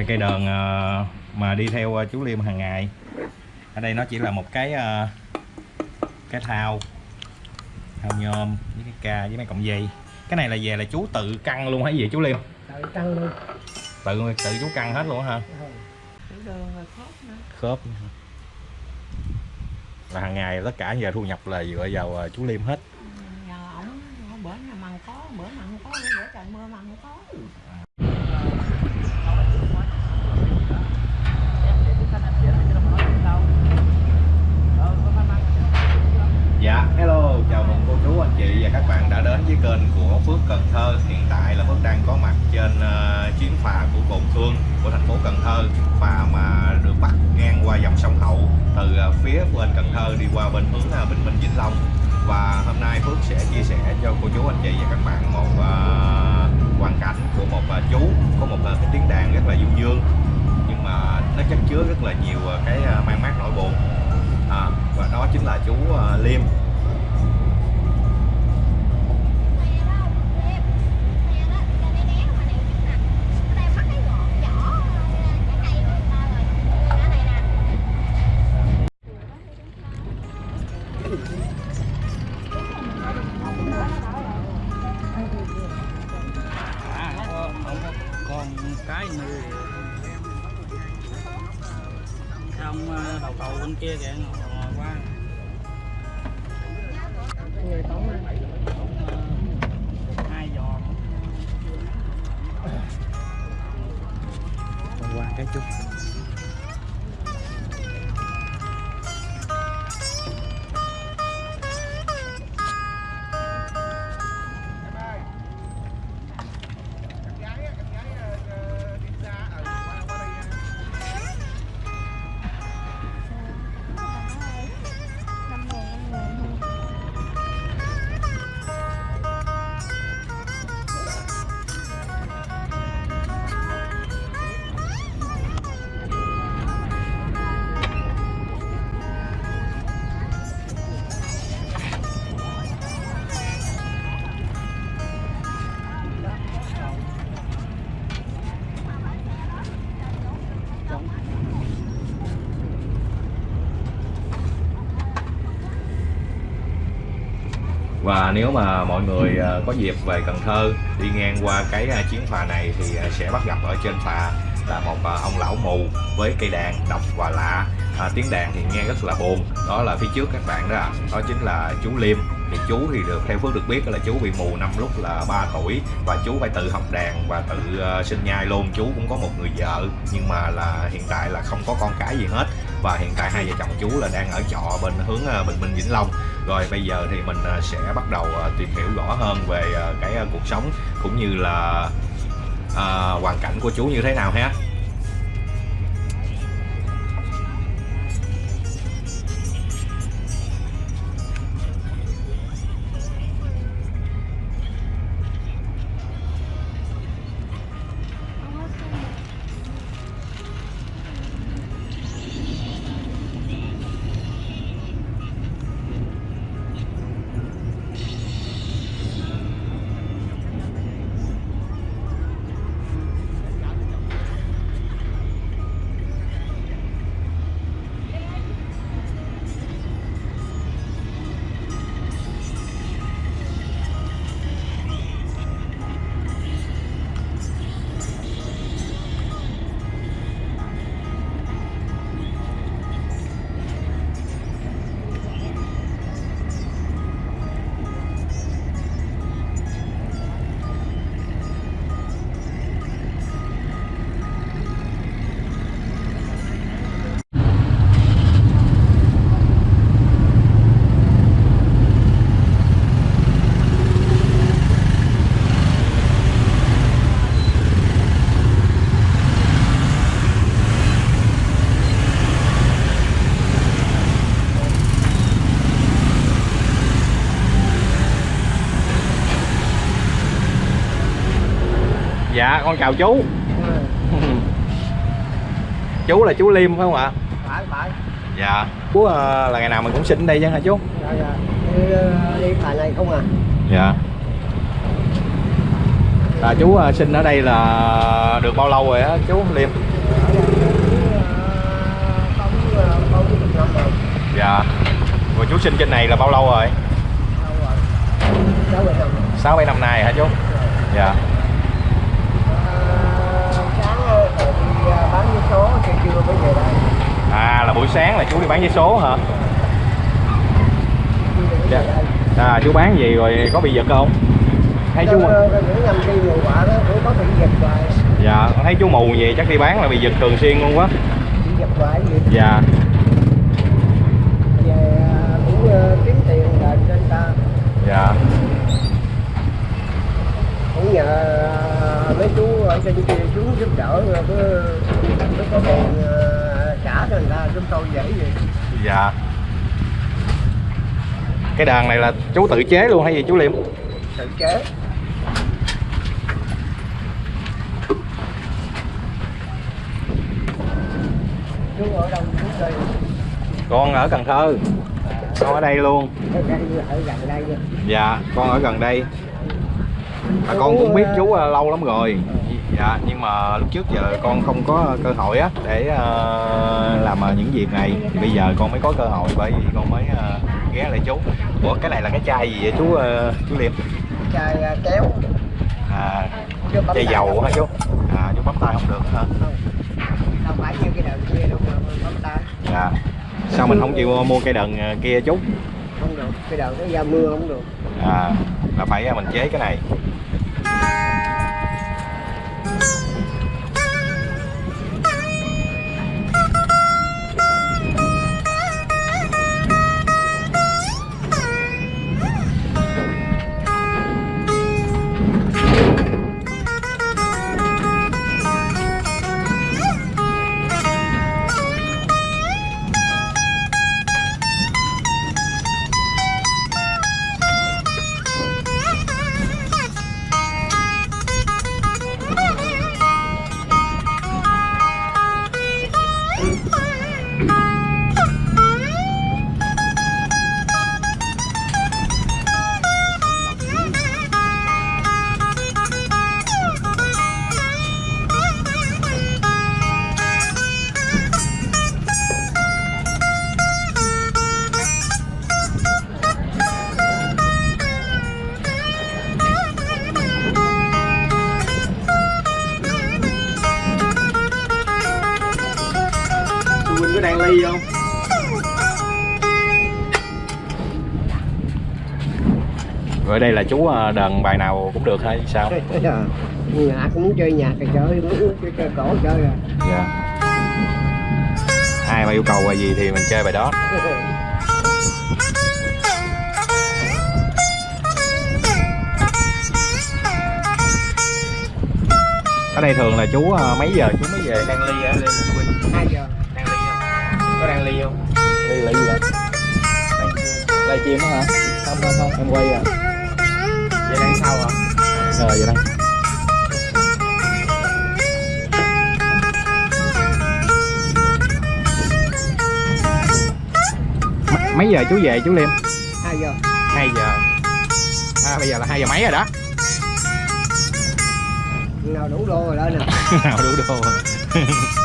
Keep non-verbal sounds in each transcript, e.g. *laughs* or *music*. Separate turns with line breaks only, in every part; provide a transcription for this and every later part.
đây cây đờn ờ, mà đi theo ờ, chú Liêm hàng ngày. Ở đây nó chỉ là một cái ờ, cái thao thao nhôm với cái ca với mấy cọng dây. Cái này là về là chú tự căng luôn hay gì chú Liêm?
Đợi căng luôn.
Tự tự chú căng hết luôn hả?
Ừ.
Khớp nữa
khớp là hàng ngày tất cả giờ thu nhập là dựa vào chú Liêm hết.
Nhờ ổng bữa nào mặn có bữa mặn có bữa trời mưa mặn có
cho cô chú, anh chị và các bạn một uh, hoàn cảnh của một uh, chú có một uh, cái tiếng đàn rất là du dương. Nhưng mà nó chất chứa rất là nhiều uh, và nếu mà mọi người ờ, có dịp về Cần Thơ đi ngang qua cái ờ, chiến phà này thì ờ, sẽ bắt gặp ở trên phà là một ông lão mù với cây đàn độc và lạ. À, tiếng đàn thì nghe rất là buồn đó là phía trước các bạn đó ạ. đó chính là chú Liêm. Thì chú thì được theo Phước được biết là chú bị mù năm lúc là 3 tuổi và chú phải tự học đàn và tự sinh nhai luôn. Chú cũng có một người vợ nhưng mà là hiện tại là không có con cái gì hết. Và hiện tại hai vợ chồng chú là đang ở trọ bên hướng Bình Minh Vĩnh Long rồi bây giờ thì mình à, sẽ bắt đầu à, tìm hiểu rõ hơn về à, cái cuộc sống cũng như là ờ, hoàn cảnh của chú như thế nào ha. Dạ con chào chú. *laughs* Chú là chú Liêm phải không ạ?
Phải phải.
Dạ. Chú ờ, là ngày nào mình cũng sinh đây chứ hả chú?
Dạ dạ. Đi, ờ, đi phà này không à?
Dạ.
Đi
à, chú sinh ở đây là được bao lâu rồi á chú liêm? Dạ. Rồi chú sinh trên này là bao lâu rồi. Sáu bảy năm nay hả chú? Dạ à là buổi sáng là chú đi bán vé số hả? Dạ. à chú bán gì rồi có bị giật không? Thấy chú dạ con thấy chú mù vậy chắc đi bán là bị giật thường xuyên luôn quá. Dạ.
Kiếm tiền trên ta.
Dạ.
Cũng nhờ mấy chú ở trên kia xuống giúp đỡ cứ người ta chúng tôi dễ gì?
Dạ. Cái đàn này là chú tự chế luôn hay gì chú liêm?
Tự chế. Chú ở đâu chú đây
con ở cần thơ. Con ở đây luôn.
Ở đây ở gần đây nha.
Dạ con ở gần đây. À, con cũng biết chú à, lâu lắm rồi dạ nhưng mà lúc trước giờ con không có cơ hội á để ờ, làm ờ, những việc này. Thì bây giờ con mới có cơ hội bởi vì con mới ờ, ghé lại chú. Ủa cái này là cái chai gì vậy chú ờ, chú liêm
chai ờ, kéo.
À chai dầu hả chú? à chú bấm tay không được hả?
Không phải như cái đợt kia đâu bấm tay.
Dạ. Sao mình không chịu mua cây đần kia chú?
Không được cái đợt nó ra mưa không được.
À là phải mình chế cái này Oh. *laughs* đây là chú ờ, đờn bài nào cũng được hay sao? *laughs*
Hạ cũng muốn chơi nhạc thì chơi muốn chơi, chơi cổ chơi à.
Dạ. Ai mà yêu cầu bài gì thì mình chơi bài đó. Ở đây thường là chú ờ, mấy giờ? Chú mới về đang ly á?
Hai giờ.
Đang ly không? Có đang ly không? Ly là gì vậy? Live stream đó hả? Không không không em quay à sau hả? Rồi vậy M- mấy giờ chú về chú liêm?
Hai giờ.
2 giờ. À, bây giờ là 2 giờ mấy rồi đó?
Nào đủ đô rồi lên nè. *laughs*
Nào đủ đồ
ba *laughs*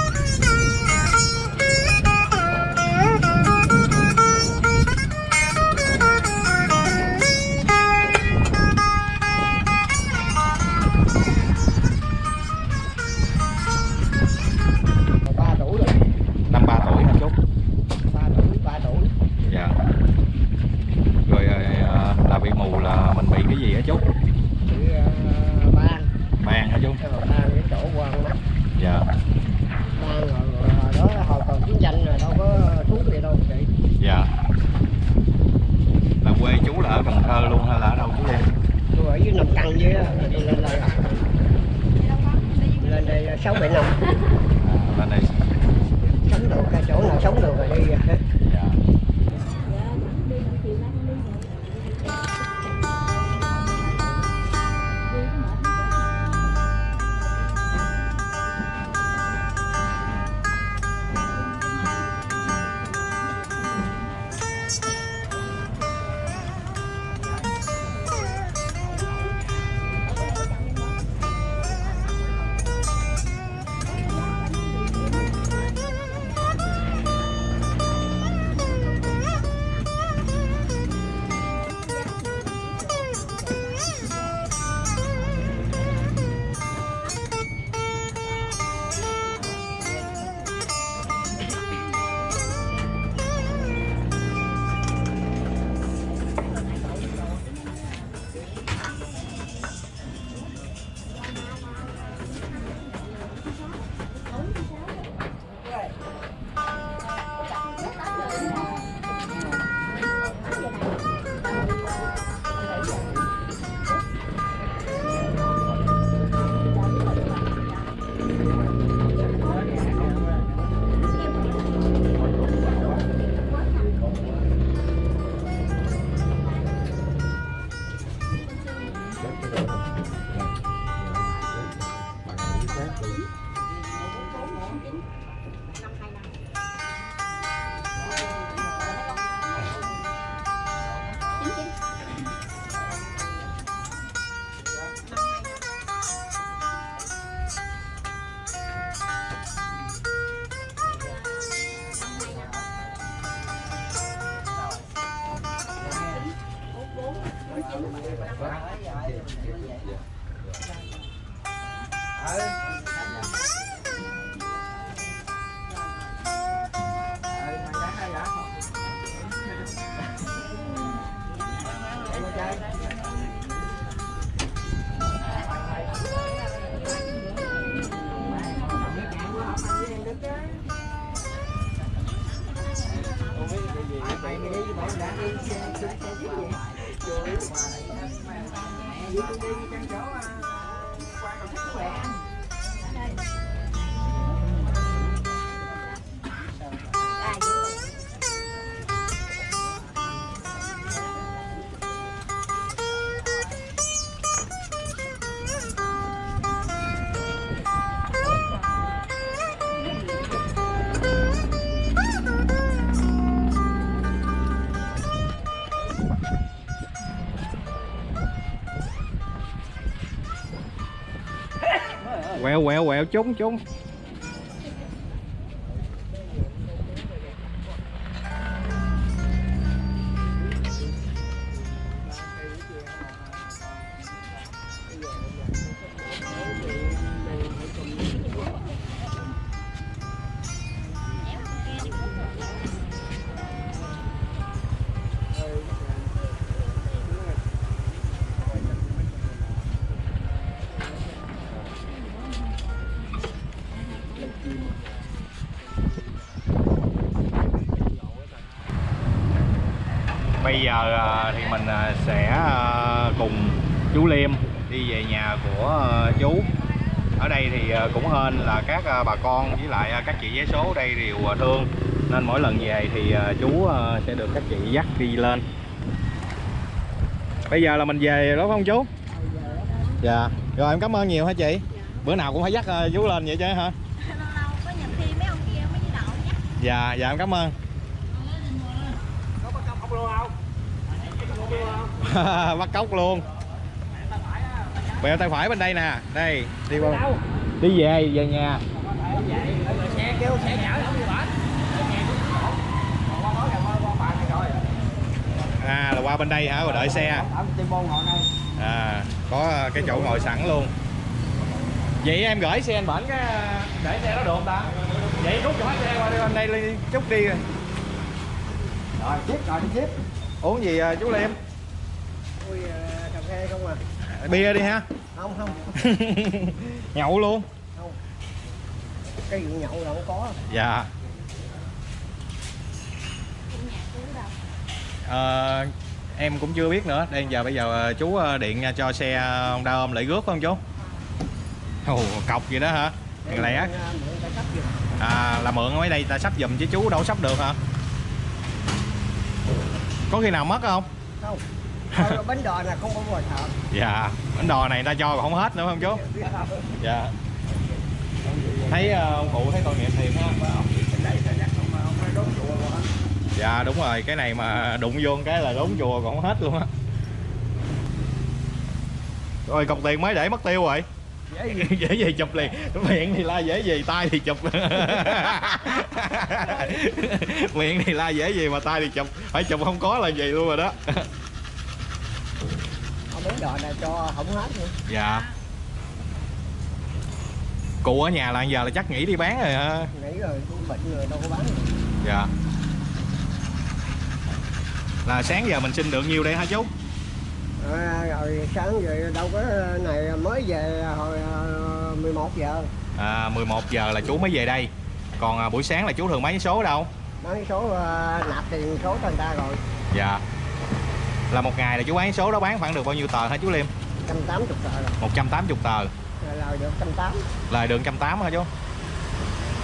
quẹo quẹo quẹo trúng trúng bây giờ à, thì mình à, sẽ à, cùng chú Liêm đi về nhà của chú. Ở đây thì cũng hên là các bà con với lại các chị vé số đây đều thương. Nên mỗi lần về thì chú sẽ được các chị dắt đi lên. Bây giờ là mình về đó không chú? Dạ. Rồi, em cảm ơn nhiều hả chị? Bữa nào cũng phải dắt chú lên vậy chứ hả?
Dạ dạ em cảm ơn. Có ông đậu nhé
dạ dạ em cảm ơn bắt cốc luôn. Bèo tay phải bên đây nè. Đây đi qua. Đi về về nhà. À là qua bên đây hả? Rồi đợi xe. À có cái chỗ ngồi sẵn luôn. Vậy em gửi xe anh bển cái để xe đó được không ta. Vậy rút cho xe qua đi bên đây chút đi.
Rồi tiếp rồi đi tiếp.
Uống gì à, chú liêm
ui cà phê không à?
Bia đi ha.
Không không. *laughs*
Nhậu luôn.
Không. Cái vụ nhậu là không có.
Dạ. Ờ, em cũng chưa biết nữa. Đây giờ bây giờ ờ, chú ờ, điện cho xe Honda ôm lại rước không chú? Ồ, cọc gì đó hả? Thằng lẻ à, là mượn ở mấy đây ta sắp giùm chứ chú đâu sắp được hả? Có khi nào mất không?
Không Bánh đò là không có ngồi thợ.
Dạ bánh đò này ta cho còn không hết nữa không chú? Dạ thấy ờ, ông cụ thấy tội nghiệp thiệt ha. Dạ đúng rồi cái này mà đụng vô cái là đốn chùa còn hết luôn á. Rồi cọc tiền mới để mất tiêu rồi.
Dễ gì? *laughs*
Dễ gì chụp liền. Miệng thì la dễ gì tay thì chụp. *laughs* Miệng thì la dễ gì mà tay thì chụp. Phải chụp không có là gì luôn rồi đó
Đò này cho không hết nữa.
Dạ. Cụ ở nhà là giờ là chắc nghỉ đi bán rồi hả
nghĩ rồi cũng bệnh rồi đâu có bán được.
dạ. Là sáng giờ mình xin được nhiêu đây hả chú?
À, rồi sáng giờ đâu có này mới về hồi à, 11 giờ.
À, 11 giờ là chú mới về đây. Còn à, buổi sáng là chú thường bán số đâu?
Bán số à, nạp tiền số cho người ta rồi.
Dạ là một ngày là chú bán số đó bán khoảng được bao nhiêu tờ hả chú Liêm?
180 tờ rồi.
180 tờ.
Lời được 180
lời được 180 hả chú?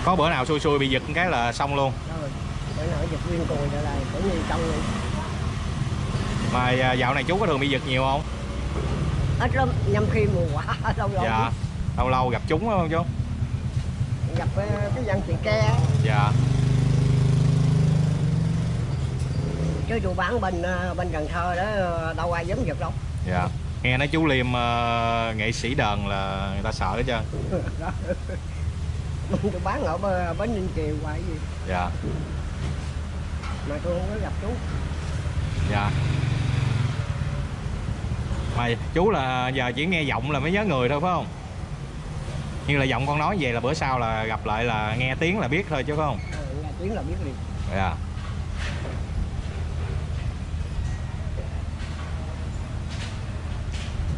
Có bữa nào xui xui bị giật cái là xong luôn.
Rồi bữa nào giật viên cùi trở lại cũng như trong này
mà à, dạo này chú có thường bị giật nhiều không?
Ít lắm nhâm khi mùa quả *laughs* lâu lâu.
Dạ lâu lâu gặp chúng không chú?
Gặp cái, cái dân chị ke.
Dạ
chứ tụi bán bên à, bên Cần Thơ đó đâu ai dám giật đâu.
Dạ. Nghe nói chú Liêm ờ, nghệ sĩ đờn là người ta sợ hết trơn. *laughs*
Tụi bán ở bến Ninh Kiều hoài gì.
Dạ.
Mà tôi không có gặp chú.
Dạ. Mà chú là giờ chỉ nghe giọng là mới nhớ người thôi phải không? Như là giọng con nói về là bữa sau là gặp lại là nghe tiếng là biết thôi chứ phải không?
Ờ, nghe tiếng là biết liền.
Dạ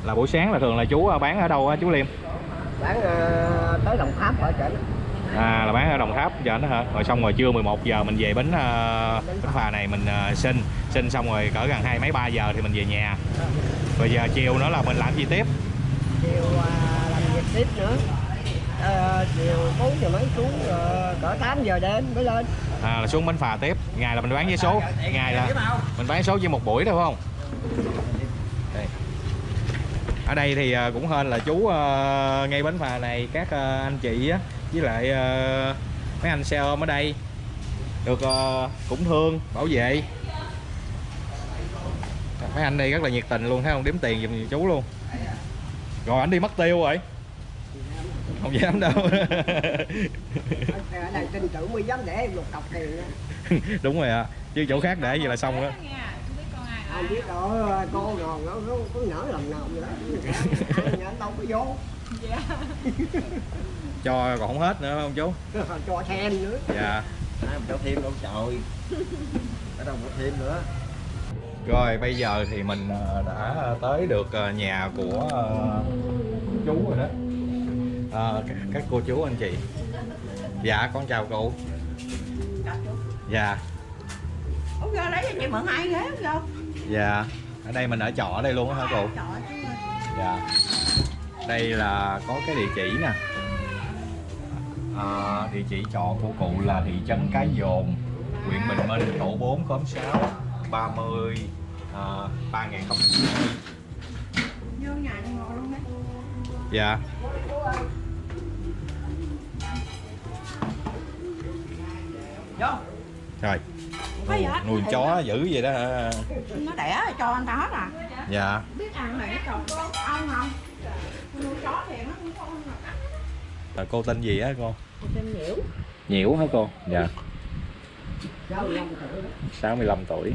là buổi sáng là thường là chú bán ở đâu chú Liêm?
Bán ờ, tới đồng tháp ở trển
à là bán ở Đồng Tháp giờ đó hả? Rồi xong rồi trưa 11 giờ mình về bến uh, bến phà này mình uh, xin. Xin xong rồi cỡ gần hai mấy ba giờ thì mình về nhà. Rồi giờ chiều nữa là mình làm gì tiếp?
Chiều à, làm việc tiếp nữa. Ờ, chiều 4 giờ mấy xuống ờ, cỡ 8 giờ đêm mới lên.
À, là xuống bến phà tiếp. Ngày là mình bán vé số. Ngày là mình bán số chỉ một buổi thôi phải không. Ở đây thì à, cũng hên là chú à, ngay bến phà này các à, anh chị á với lại à, mấy anh xe ôm ở đây. Được à, cũng thương bảo vệ. Mấy anh đây rất là nhiệt tình luôn thấy không? Đếm tiền giùm chú luôn. Rồi anh đi mất tiêu rồi. Không dám đâu.
Ở đây tin tưởng mới dám để một cọc tiền đó. *laughs*
đúng rồi ạ. Chứ chỗ khác để gì là xong á
không biết đâu cô rồi nó nó có nở lòng nào nữa anh đâu có vô. *laughs*
Cho còn không hết nữa phải không chú? *laughs*
Cho thêm nữa.
Dạ.
Cho thêm đâu trời. Ở đâu có thêm nữa?
Rồi bây giờ thì mình ờ, đã tới được ờ, nhà của ờ, chú rồi đó. Ờ, các, cô chú anh chị. Dạ con chào cô dạ.
Ủa vô lấy cho chị mượn hai ghế vô
dạ. Ở đây mình ở trọ ở đây luôn á hả cô? Dạ. Đây là có cái địa chỉ nè. À, địa chỉ trọ của cụ là thị trấn Cái Dồn huyện Bình Minh tổ 4 khóm 6 30 à, 3090
Vô nhà đi ngồi luôn đấy.
Dạ.
Vô.
Rồi Nuôi
Thì
chó dữ vậy đó hả?
Nó, đẻ cho anh ta hết à?
Dạ.
Biết ăn này nó cho ông không? Nuôi chó thì nó cũng có ăn mà
Là cô tên gì á cô?
Tên nhiễu.
Nhiễu hả cô? Dạ.
Sáu mươi lăm tuổi
65 tuổi.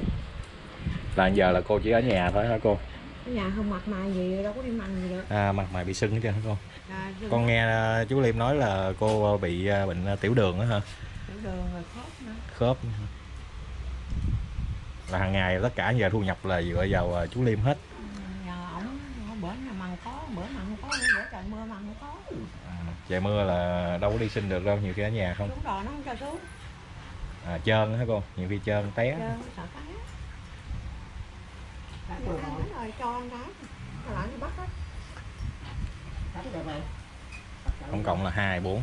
Là giờ là cô chỉ ở nhà thôi hả cô?
Ở nhà không mặt mày gì đâu có đi mặn gì được.
À, mặt mày bị sưng hết trơn hả cô?
À,
con nghe à, chú Liêm nói là cô bị à, bệnh à, tiểu đường á hả?
Tiểu đường rồi khớp nữa.
Khớp là hàng ngày tất cả giờ thu nhập là dựa vào à, chú Liêm hết.
Bữa nào mặn có bữa mặn không có bữa trời mưa mặn không có.
À, trời mưa là đâu có đi sinh được đâu nhiều khi ở nhà không.
Xuống đồ nó không cho xuống.
À, trơn hả cô? Nhiều khi trơn té.
Trơn, sợ rồi cho ăn cái Rồi lại nó bắt hết.
Tổng cộng là hai bốn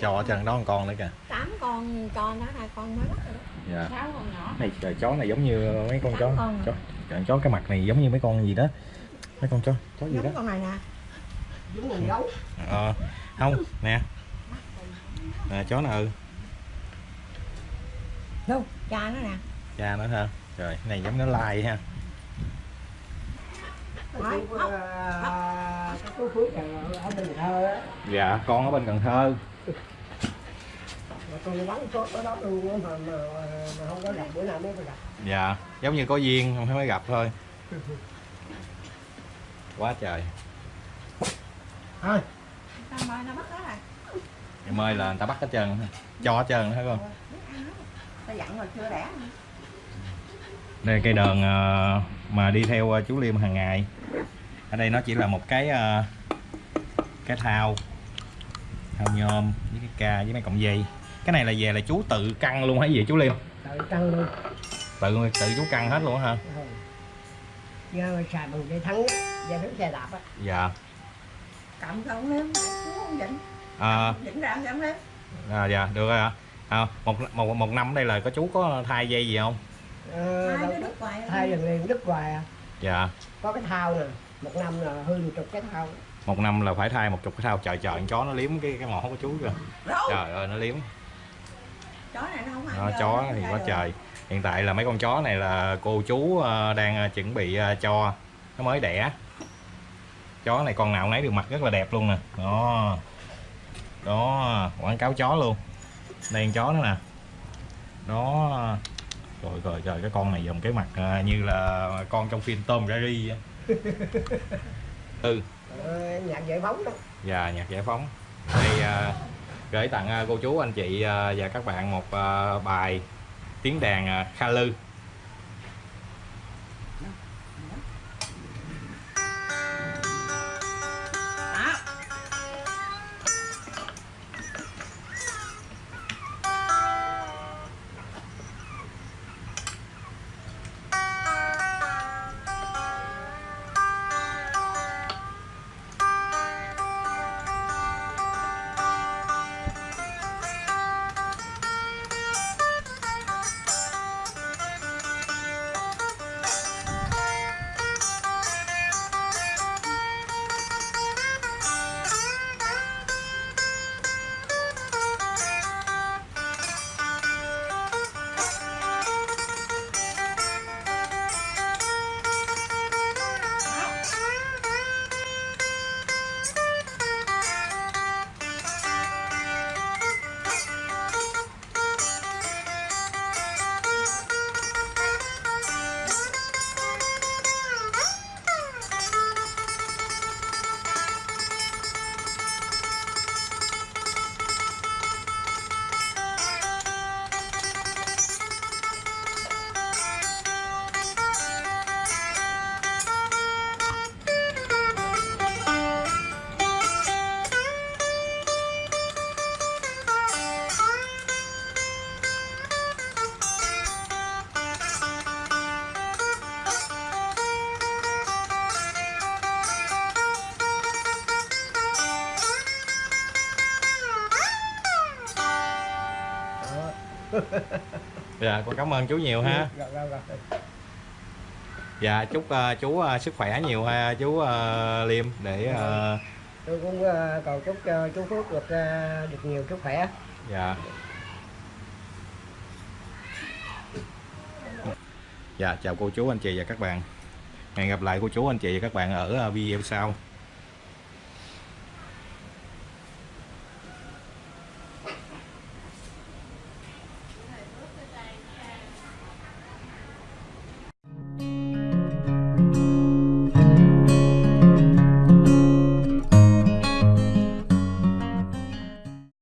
cho ở chân đó một con nữa kìa.
Tám con con đó hai con mới bắt rồi đó
dạ.
Sáu con nhỏ.
Này trời, chó này giống như mấy con chó.
con.
chó trời, chó cái mặt này giống như mấy con gì đó. Mấy con chó chó gì đó.
giống con này nè.
Đúng người gấu.
Ờ không nè. Nè chó nào? Ừ
đâu? Cha nó nè.
Cha nó ha trời cái này giống nó lai ha.
Nói,
Thơ á.
Dạ con ở bên Cần Thơ
mà tôi bắn số ở đó luôn á mà, mà, mà không có gặp bữa nào mới có gặp.
Dạ giống như có duyên không mới gặp thôi. Quá trời.
Thôi.
Em ơi là người ta bắt hết trơn cho hết trơn thấy không? Đây cây đờn ờ, mà đi theo ờ, chú Liêm hàng ngày. Ở đây nó chỉ là một cái ờ, cái thao thao nhôm với cái ca với mấy cọng dây. Cái này là về là chú tự căng luôn hay gì chú Liêm
tự tăng luôn.
Tự tự chú căng hết luôn hả?
Ừ. giờ xài bằng dây thắng dây thắng xe đạp á.
Dạ.
Cầm không nếm chú không dịnh
à,
dịnh ra không nếm
à dạ được rồi ạ à, một, một một năm đây là có chú có thay dây gì không?
Ờ,
đứa đứt hoài
thay lần liền đứt hoài à.
Dạ.
Có cái thao nè một năm là hư một chục cái thao
một năm là phải thay một chục cái thao trời trời con chó nó liếm cái cái mỏ của chú kìa. Trời ơi nó liếm.
Chó này nó không ăn
nó chó thì quá
được.
trời. Hiện tại là mấy con chó này là cô chú ờ, đang ờ, chuẩn bị ờ, cho. Nó mới đẻ. Chó này con nào nấy đều mặt rất là đẹp luôn nè. Đó. Đó quảng cáo chó luôn. Đây con chó nữa nè. Đó. Trời trời trời cái con này dùng cái mặt như là con trong phim Jerry á. *laughs* ừ
Ờ, nhạc giải phóng đó.
Và nhạc giải phóng. Đây à, ờ, gửi tặng ờ, cô chú anh chị và các bạn một bài tiếng đàn kha lư. *laughs* dạ con cảm ơn chú nhiều ha.
Rồi, rồi, rồi.
dạ chúc à, chú à, sức khỏe nhiều ha chú à, liêm để à,
tôi cũng ờ, cầu chúc cho chú Phước được ờ, được nhiều sức khỏe.
Dạ. Dạ chào cô chú anh chị và các bạn. Hẹn gặp lại cô chú anh chị và các bạn ở video sau